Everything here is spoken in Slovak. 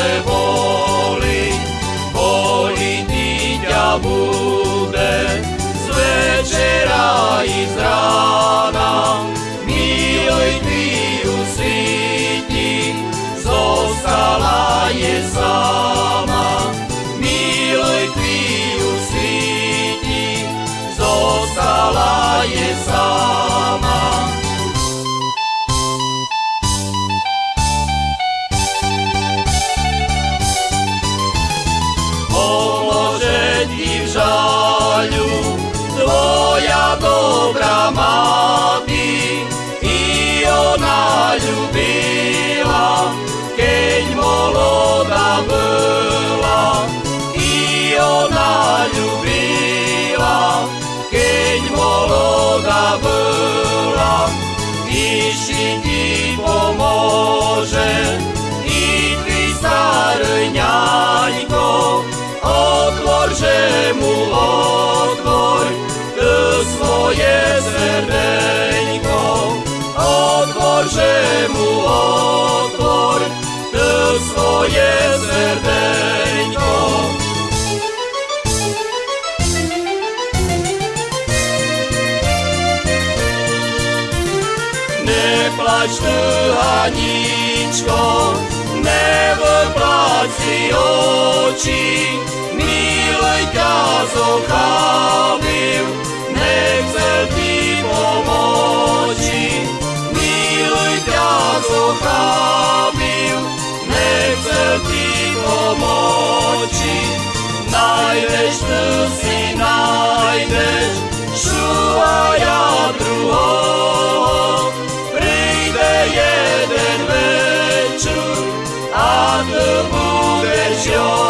sme boli, boli dieťa múdre, z večera i z rána. Miluj ty ju síti, zostala je sama. Miluj ty ju síti, zostala je sama. jeśli Ti pomoże i Ty staryniańko otworzę mu otwór Ty swoje serdeńko. Otworzę mu otwór Ty swoje Neplač ty, Haničko, nevyplať si oči, miluj ťa zochábil, nechcel ti pomoci. Miluj ťa zochábil, nechcel ti pomoci. Najdeš ty si najdeš, Eje den večer, a te budeš.